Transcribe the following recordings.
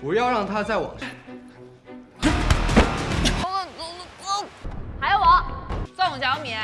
不要让他在网上。还有我宋小敏。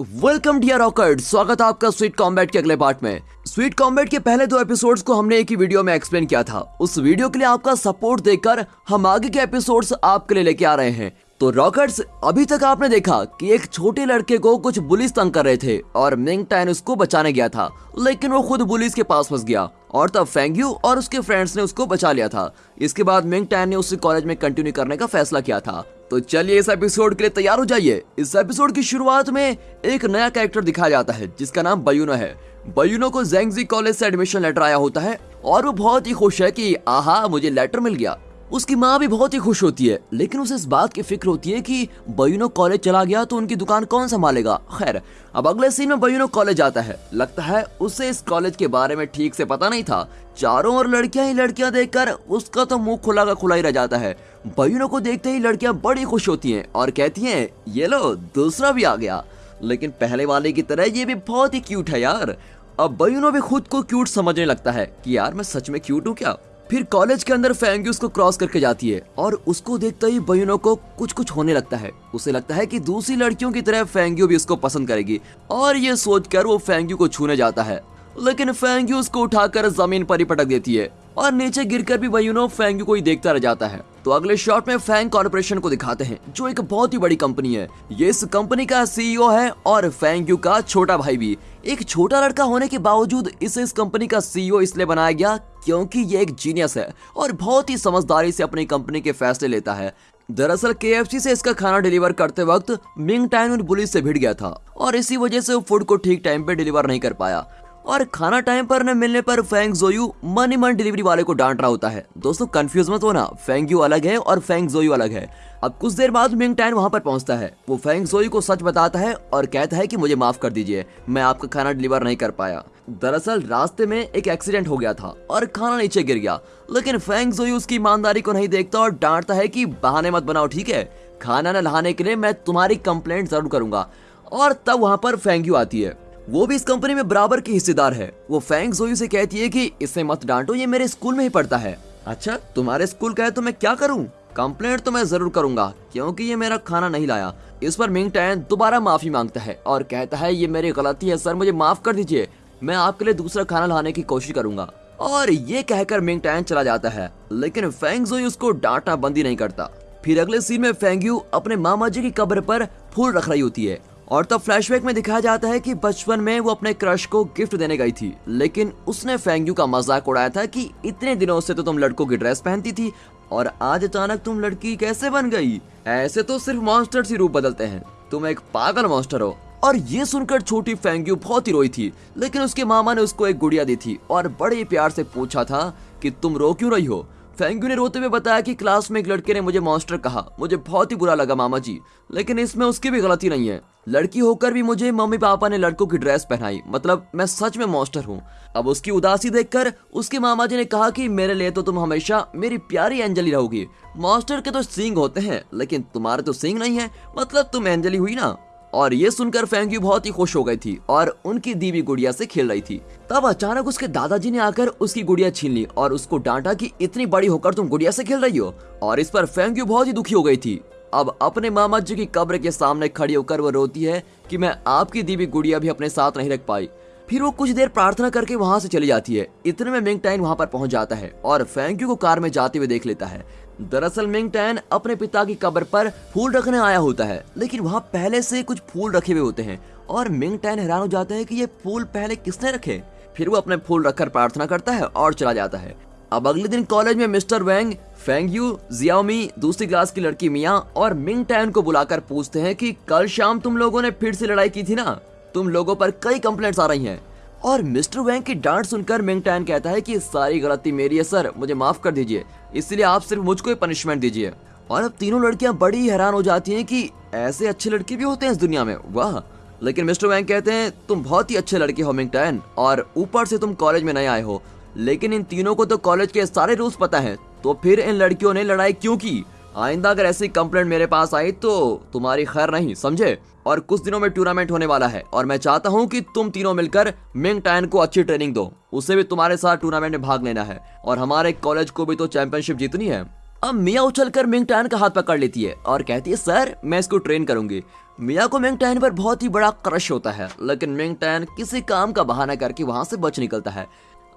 welcome dear रॉकर्ड स्वागत है आपका स्वीट कॉम्बैट के अगले पार्ट में स्वीट कॉम्बैट के पहले दो एपिसोड्स को हमने एक ही वीडियो में एक्सप्लेन किया था उस वीडियो के लिए आपका सपोर्ट देकर हम आगे के एपिसोड्स आपके लिए लेके आ रहे हैं तो रॉकर्ट्स अभी तक आपने देखा कि एक छोटे लड़के को कुछ पुलिस तंग कर रहे थे और मिंग टैन उसको बचाने गया था, लेकिन वो खुद पुलिस के पास फंस गया और तब फेंग्यू और उसके फ्रेंड्स ने उसको बचा लिया था। इसके बाद मिंग टैन ने उसे कॉलेज में कंटिन्यू करने का फैसला किया था। तो चलिए इस एपिसोड के लिए तैयार हो जाइए। इस एपिसोड की शुरुआत में एक नया कैरेक्टर दिखाया जाता है, जिसका नाम बयूनो है। बयूनो को जेंगजी कॉलेज से एडमिशन लेटर आया होता है और वो बहुत ही खुश है कि, आहा, मुझे लेटर मिल गया। उसकी माँ भी बहुत ही खुश होती है, लेकिन उसे इस बात की फ़िक्र होती है कि बयूनो कॉलेज चला गया तो उनकी दुकान कौन संभालेगा। खैर, अब अगले सीन में बयूनो कॉलेज आता है। लगता है उसे इस कॉलेज के बारे में ठीक से पता नहीं था। चारों ओर लड़कियाँ ही लड़कियाँ देखकर उसका तो मुँह खुला का खुला ही रह जाता है। बयूनो को देखते ही लड़कियाँ बड़ी खुश होती हैं और कहती हैं, ये लो, दूसरा भी आ गया। लेकिन पहले वाले की तरह ये भी बहुत ही क्यूट है यार। अब बयूनो भी खुद को क्यूट समझने लगता है कि यार मैं सच में क्यूट हूँ क्या? फिर कॉलेज के अंदर फैंगी उसको क्रॉस करके जाती है और उसको देखते ही बयूनो को कुछ कुछ होने लगता है। उसे लगता है कि दूसरी लड़कियों की तरह फैंगियो भी उसको पसंद करेगी और ये सोचकर वो फैंगियो को छूने जाता है। लेकिन फैंगी उसको उठाकर ज़मीन पर ही पटक देती है। और नीचे गिरकर भी बयूनो फैंग्यू को ही देखता रह जाता है। तो अगले शॉट में फैंग कॉर्पोरेशन को दिखाते हैं, जो एक बहुत ही बड़ी कंपनी है। ये इस कंपनी का सीईओ है और फैंग्यू का छोटा भाई भी। एक छोटा लड़का होने के बावजूद इसे इस कंपनी का सीईओ इसलिए बनाया गया क्योंकि ये एक जीनियस है और बहुत ही समझदारी से अपनी कंपनी के फैसले लेता है। दरअसल के से इसका खाना डिलीवर करते वक्त मिंग टाइन पुलिस से भिड़ गया था और इसी वजह से वो फ़ूड को ठीक टाइम पे डिलीवर नहीं कर पाया। और खाना टाइम पर न मिलने पर फैंग जोयू मनी मन डिलीवरी वाले को डांट रहा होता है। दोस्तों कंफ्यूज मत होना। फैंग यू अलग है और फैंग जोयू अलग है। अब कुछ देर बाद मिंग टैन वहाँ पर पहुँचता है। वो फैंग जोई को सच बताता है और कहता है कि मुझे माफ़ कर दीजिए। मैं आपका खाना डिलीवर नहीं कर पाया। दरअसल, रास्ते में एक एक्सीडेंट हो गया था और खाना नीचे गिर गया। लेकिन फैंग जोई उसकी ईमानदारी को नहीं देखता और डांटता है कि बहाने मत बनाओ, ठीक है? खाना न नहाने के लिए मैं तुम्हारी कंप्लेंट ज़रूर करूँगा। और तब वहाँ पर फैंग्यू आती है। वो भी इस कंपनी में बराबर की हिस्सेदार है। वो फैंग जोई से कहती है कि इसे मत डांटो, ये मेरे स्कूल में ही पढ़ता है। अच्छा तुम्हारे स्कूल का है तो मैं क्या करूँ? कंप्लेंट तो मैं ज़रूर करूँगा, क्योंकि ये मेरा खाना नहीं लाया। इस पर मिंग टैन दोबारा माफ़ी माँगता है और कहता है, ये मेरी गलती है, सर, मुझे माफ़ कर दीजिए। मैं आपके लिए दूसरा खाना लाने की कोशिश करूँगा। और ये कहकर मिंग टैन चला जाता है, लेकिन फैंग जोई उसको डांटना बंदी नहीं करता। फिर अगले सीन में फैंग्यू अपने मामा जी की कब्र पर फूल रख रही होती है। और तब फ्लैशबैक में दिखाया जाता है कि बचपन में वो अपने क्रश को गिफ्ट देने गई थी। लेकिन उसने फैंग्यू का मज़ाक उड़ाया था कि इतने दिनों से तो तुम लड़कों की ड्रेस पहनती थी और आज अचानक तुम लड़की कैसे बन गई? ऐसे तो सिर्फ़ मॉन्स्टर ही रूप बदलते हैं। तुम एक पागल मॉन्स्टर हो। और ये सुनकर छोटी फैंग्यू बहुत ही रोई थी। लेकिन उसके मामा ने उसको एक गुड़िया दी थी और बड़े प्यार से पूछा था कि तुम रो क्यों रही हो? फैंग्यू ने रोते हुए बताया कि क्लास में एक लड़के ने मुझे मॉन्स्टर कहा। मुझे बहुत ही बुरा लगा मामा जी। लेकिन इसमें उसकी भी गलती नहीं है। लड़की होकर भी मुझे मम्मी पापा ने लड़कों की ड्रेस पहनाई। मतलब मैं सच में मॉन्स्टर हूँ। अब उसकी उदासी देखकर उसके मामा जी ने कहा कि मेरे लिए तो तुम हमेशा मेरी प्यारी एंजली रहोगी। मॉन्स्टर के तो सिंग होते हैं, लेकिन तुम्हारे तो सिंग नहीं है। मतलब तुम एंजली हुई ना? और ये सुनकर फैंग्यू बहुत ही खुश हो गई थी और उनकी दीवी गुड़िया से खेल रही थी। तब अचानक उसके दादाजी ने आकर उसकी गुड़िया छीन ली और उसको डांटा कि इतनी बड़ी होकर तुम गुड़िया से खेल रही हो। और इस पर फैंग्यू बहुत ही दुखी हो गई थी। अब अपने मामा जी की कब्र के सामने खड़ी होकर वो रोती है कि मैं आपकी दीवी गुड़िया भी अपने साथ नहीं रख पाई। फिर वो कुछ देर प्रार्थना करके वहाँ से चली जाती है। इतने में मिंग टाइन वहाँ पर पहुँच जाता है और फैंक्यू को कार में जाते हुए देख लेता है। दरअसल मिंग टैन अपने पिता की कब्र पर फूल रखने आया होता है, लेकिन वहाँ पहले से कुछ फूल रखे हुए होते हैं, और मिंग टैन हैरान हो जाते हैं कि ये फूल पहले किसने रखे? फिर वो अपने फूल रखकर प्रार्थना करता है और चला जाता है। अब अगले दिन कॉलेज में मिस्टर वेंग, फेंगयू, जियाओमी, दूसरी क्लास की लड़की मिया और मिंग टैन को बुलाकर पूछते हैं कि कल शाम तुम लोगों ने फिर से लड़ाई की थी ना? तुम लोगों पर कई कंप्लेंट्स आ रही हैं। और मिस्टर वैंग की डांट सुनकर मिंग टैन कहता है कि सारी गलती मेरी है, सर। मुझे माफ़ कर दीजिए। इसलिए आप सिर्फ़ मुझको ही पनिशमेंट दीजिए। और अब तीनों लड़कियाँ बड़ी हैरान हो जाती हैं कि ऐसे अच्छे लड़के भी होते हैं इस दुनिया में। वाह! लेकिन मिस्टर वैंग कहते हैं, तुम बहुत ही अच्छे लड़के हो, मिंग टैन, और ऊपर से तुम कॉलेज में नए आए हो। लेकिन इन तीनों को तो कॉलेज के सारे रूल्स पता है। तो फिर इन लड़कियों ने लड़ाई क्यों की? आइंदा अगर ऐसी कंप्लेंट मेरे पास आई तो तुम्हारी खैर नहीं, समझे? और कुछ दिनों में टूर्नामेंट होने वाला है, और मैं चाहता हूँ कि तुम तीनों मिलकर मिंग टैन को अच्छी ट्रेनिंग दो। उसे भी तुम्हारे साथ टूर्नामेंट में भाग लेना है, और हमारे कॉलेज को भी तो चैंपियनशिप जीतनी है। अब मिया उछल कर मिंग टैन का हाथ पकड़ लेती है, और कहती है, सर, मैं इसको ट्रेन करूँगी। मिया को मिंग टैन पर बहुत ही बड़ा क्रश होता है, लेकिन मिंग टैन किसी काम का बहाना करके वहाँ से बच निकलता है।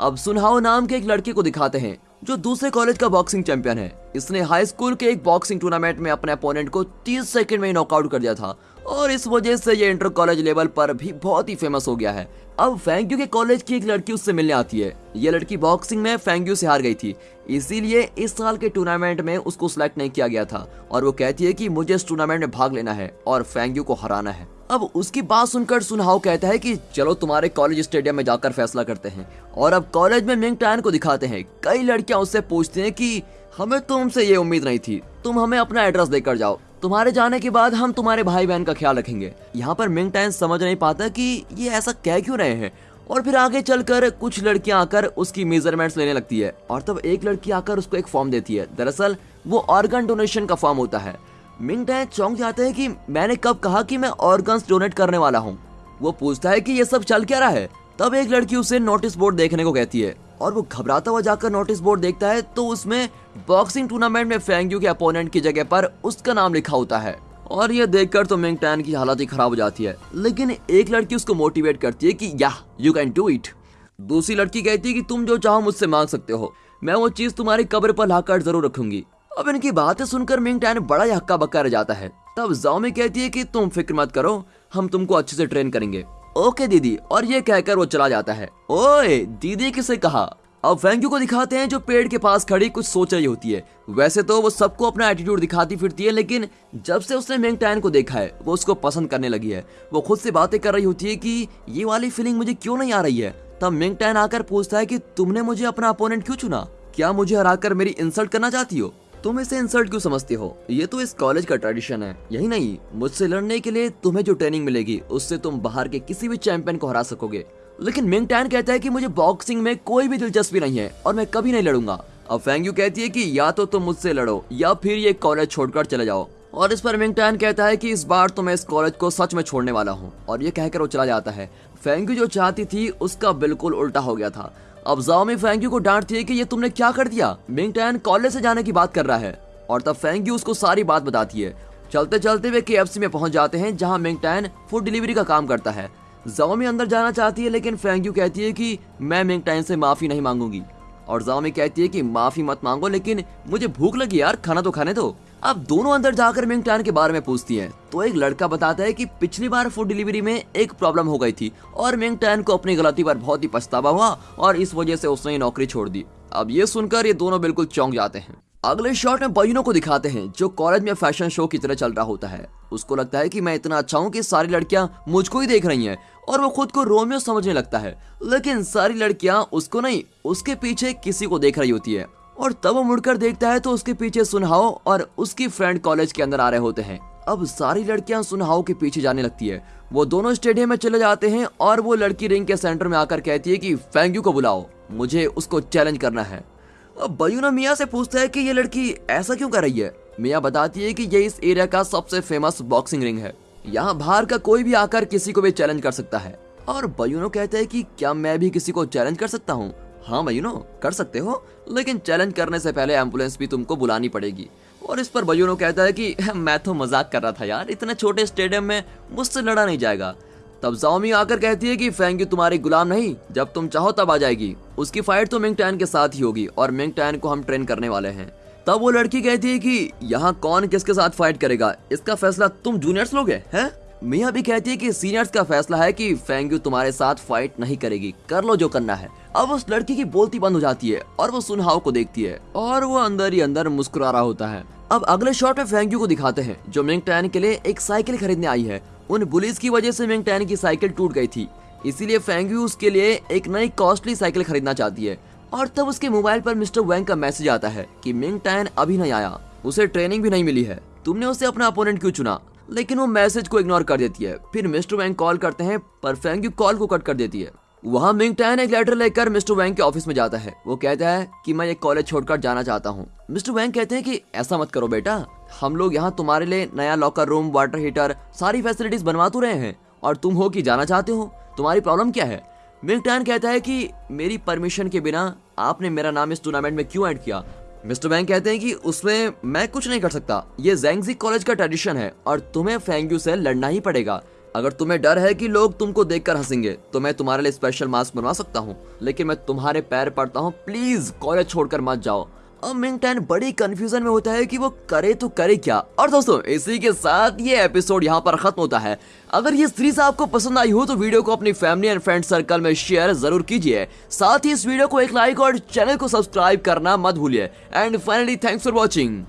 अब सुनहाओ नाम के एक लड़के को दिखाते हैं, जो दूसरे कॉलेज का बॉक्सिंग चैंपियन है। इसने हाई स्कूल के एक बॉक्सिंग टूर्नामेंट में अपने अपोनेंट को 30 सेकंड में नॉकआउट कर दिया था। और इस वजह से ये इंटर कॉलेज लेवल पर भी बहुत ही फ़ेमस हो गया है। अब फैंग्यू के कॉलेज की एक लड़की उससे मिलने आती है। ये लड़की बॉक्सिंग में फैंग्यू से हार गई थी। इसीलिए इस साल के टूर्नामेंट में उसको सिलेक्ट नहीं किया गया था। और वो कहती है कि मुझे इस टूर्नामेंट में भाग लेना है और फैंग्यू को हराना है। अब उसकी बात सुनकर सुनहाओ कहता है कि चलो तुम्हारे कॉलेज स्टेडियम में जाकर फैसला करते हैं। और अब कॉलेज में मिंग टैन को दिखाते हैं। कई लड़कियाँ उससे पूछती हैं कि, हमें तुमसे ये उम्मीद नहीं थी। तुम हमें अपना एड्रेस देकर जाओ। तुम्हारे जाने के बाद हम तुम्हारे भाई बहन का ख्याल रखेंगे। यहाँ पर मिंग टैन समझ नहीं पाता कि ये ऐसा कह क्यों रहे हैं। और फिर आगे चलकर कुछ लड़कियाँ आकर उसकी मेजरमेंट्स लेने लगती है। और तब एक लड़की आकर उसको एक फॉर्म देती है। दरअसल, वो ऑर्गन डोनेशन का फॉर्म होता है। मिंग टैन चौंक जाते हैं कि मैंने कब कहा कि मैं ऑर्गन्स डोनेट करने वाला हूँ। वो पूछता है कि ये सब चल क्या रहा है? तब एक लड़की उसे नोटिस बोर्ड देखने को कहती है। और वो घबराता हुआ जाकर नोटिस बोर्ड देखता है तो उसमें बॉक्सिंग टूर्नामेंट में फेंग्यू के अपोनेंट की जगह पर उसका नाम लिखा होता है। और ये देखकर तो मिंग टैन की हालत ही खराब हो जाती है। लेकिन एक लड़की उसको मोटिवेट करती है कि, या यू कैन डू इट दूसरी लड़की कहती है कि, तुम जो चाहो मुझसे मांग सकते हो। मैं वो चीज़ तुम्हारी कब्र पर लाकर ज़रूर रखूँगी। अब इनकी बातें सुनकर मिंग टैन बड़ा ही हक्का बक्का रह जाता है। तब जाओ में कहती है कि, तुम फ़िक्र मत करो, हम तुमको अच्छे से ट्रेन करेंगे। ओके, दीदी। और ये कहकर वो चला जाता है। ओए, दीदी किसे कहा? अब फेंक्यू को दिखाते हैं जो पेड़ के पास खड़ी कुछ सोच रही होती है। वैसे तो वो सबको अपना एटीट्यूड दिखाती फिरती है, लेकिन जब से उसने मेंग टैन को देखा है, वो उसको पसंद करने लगी है। वो खुद से बातें कर रही होती है कि ये वाली फीलिंग मुझे क्यों नहीं आ रही है? तब मेंग टैन आकर पूछता है कि तुमने मुझे अपना अपोनेंट क्यों चुना? क्या मुझे हराकर मेरी इंसल्ट करना चाहती हो? तुम इसे इंसल्ट क्यों समझते हो? ये तो इस कॉलेज का ट्रेडिशन है, यही नहीं। मुझसे लड़ने के लिए तुम्हें जो ट्रेनिंग मिलेगी, उससे तुम बाहर के किसी भी चैंपियन को हरा सकोगे। लेकिन मिंग टैन कहता है कि मुझे बॉक्सिंग में कोई भी दिलचस्पी नहीं है और मैं कभी नहीं लड़ूँगा। अब फेंग्यू कहती है कि या तो तुम मुझसे लड़ो, या फिर ये कॉलेज छोड़कर चले जाओ। और इस पर मिंग टैन कहता है कि इस बार तो मैं इस कॉलेज को सच में छोड़ने वाला हूँ, और ये कहकर वो चला जाता है। फेंग्यू जो चाहती थी, उसका बिल्कुल उल्टा हो गया था। अब जाओ में फेंग्यू को डांटती है कि ये तुमने क्या कर दिया? मिंग टैन कॉलेज से जाने की बात कर रहा है, और तब फेंग्यू उसको सारी बात बताती है। चलते चलते वे के में पहुँच जाते हैं, जहाँ मिंग टैन फ़ूड डिलीवरी का काम करता है। जाओमी अंदर जाना चाहती है, लेकिन फेंग्यू कहती है कि मैं मिंग टाइन से माफ़ी नहीं मांगूँगी। और जाओमी कहती है कि माफ़ी मत मांगो, लेकिन मुझे भूख लगी यार, खाना तो खाने दो। अब दोनों अंदर जाकर मिंग टाइन के बारे में पूछती हैं। तो एक लड़का बताता है कि पिछली बार फ़ूड डिलीवरी में एक प्रॉब्लम हो गई थी, और मिंग टाइन को अपनी गलती पर बहुत ही पछतावा हुआ, और इस वजह से उसने नौकरी छोड़ दी। अब ये सुनकर ये दोनों बिल्कुल चौंक जाते हैं। अगले शॉट में बहिनों को दिखाते हैं, जो कॉलेज में फ़ैशन शो की तरह चल रहा होता है। उसको लगता है कि मैं इतना अच्छा हूँ कि सारी लड़कियाँ मुझको ही देख रही हैं, और वो खुद को रोमियो समझने लगता है। लेकिन सारी लड़कियाँ उसको नहीं, उसके पीछे किसी को देख रही होती है। और तब वो मुड़कर देखता है तो उसके पीछे सुनहाओ और उसकी फ्रेंड कॉलेज के अंदर आ रहे होते हैं। अब सारी लड़कियाँ सुनहाओ के पीछे जाने लगती है। वो दोनों स्टेडियम में चले जाते हैं और वो लड़की रिंग के सेंटर में आकर कहती है कि फैंग्यू को बुलाओ, मुझे उसको चैलेंज करना है। अब बयूना मिया से पूछता है कि ये लड़की ऐसा क्यों कर रही है? मिया बताती है कि ये इस एरिया का सबसे फ़ेमस बॉक्सिंग रिंग है। यहाँ बाहर का कोई भी आकर किसी को भी चैलेंज कर सकता है। और बयूनो कहते हैं कि क्या मैं भी किसी को चैलेंज कर सकता हूँ? हाँ बयूनो कर सकते हो, लेकिन चैलेंज करने से पहले एंबुलेंस भी तुमको बुलानी पड़ेगी। और इस पर बयूनो कहता है कि, मैं तो मज़ाक कर रहा था यार, इतने छोटे स्टेडियम में मुझसे लड़ा नहीं जाएगा। तब जाओमी आकर कहती है कि फेंगी तुम्हारी गुलाम नहीं। जब तुम चाहो तब आ जाएगी। उसकी फाइट तो मिंग टैन के साथ ही होगी और मिंग टैन को हम ट्रेन करने वाले हैं। तब वो लड़की कहती है कि यहाँ कौन किसके साथ फाइट करेगा? इसका फैसला तुम जूनियर्स लोग, हैं? मिया भी कहती है कि सीनियर्स का फैसला है कि फेंग्यू तुम्हारे साथ फाइट नहीं करेगी। कर लो जो करना है। अब उस लड़की की बोलती बंद हो जाती है और वो सुनहाव को देखती है और वो अंदर ही अंदर मुस्कुरा रहा होता है। अब अगले शॉट में फेंग्यू को दिखाते हैं, जो मिंग टैन के लिए एक साइकिल खरीदने आई है। उन बुलिस की वजह से मिंग टैन की साइकिल टूट गई थी। इसीलिए फेंग्यू उसके लिए एक नई कॉस्टली साइकिल खरीदना चाहती है। और तब उसके मोबाइल पर मिस्टर वैंग का मैसेज आता है कि मिंग टैन अभी नहीं आया। उसे ट्रेनिंग भी नहीं मिली है। तुमने उसे अपना अपोनेंट क्यों चुना? लेकिन वो मैसेज को इग्नोर कर देती है। फिर मिस्टर वैंग कॉल करते हैं, पर फेंग्यू कॉल को कट कर देती है। वहाँ मिंग टैन एक लेटर लेकर मिस्टर वैंग के ऑफ़िस में जाता है। वो कहता है कि मैं ये कॉलेज छोड़कर जाना चाहता हूँ। मिस्टर वैंग कहते हैं कि ऐसा मत करो बेटा। हम लोग यहाँ तुम्हारे लिए नया लॉकर रूम वाटर हीटर सारी फैसिलिटीज़ बनवा तो रहे हैं और तुम हो कि जाना चाहते हो। तुम्हारी प्रॉब्लम क्या है? मिंग टैन कहता है कि मेरी परमिशन के बिना आपने मेरा नाम इस टूर्नामेंट में क्यों ऐड किया? मिस्टर वैंग कहते हैं कि उसमें मैं कुछ नहीं कर सकता। ये जैंगजी कॉलेज का ट्रेडिशन है और तुम्हें फेंग्यू से लड़ना ही पड़ेगा। अगर तुम्हें डर है कि लोग तुमको देखकर हंसेंगे तो मैं तुम्हारे लिए स्पेशल मास्क बनवा सकता हूँ। लेकिन मैं तुम्हारे पैर पड़ता हूँ। प्लीज़ कॉलेज छोड़कर मत जाओ। अब मिंगटैन बड़ी कंफ्यूजन में होता है कि वो करे तो करे क्या? और दोस्तों, इसी के साथ ये एपिसोड यहाँ पर खत्म होता है। अगर ये सीरीज़ आपको पसंद आई हो तो वीडियो को अपनी फैमिली एंड फ्रेंड सर्कल में शेयर ज़रूर कीजिए। साथ ही इस वीडियो को एक लाइक और चैनल को सब्सक्राइब करना मत भूलिए। And finally thanks for watching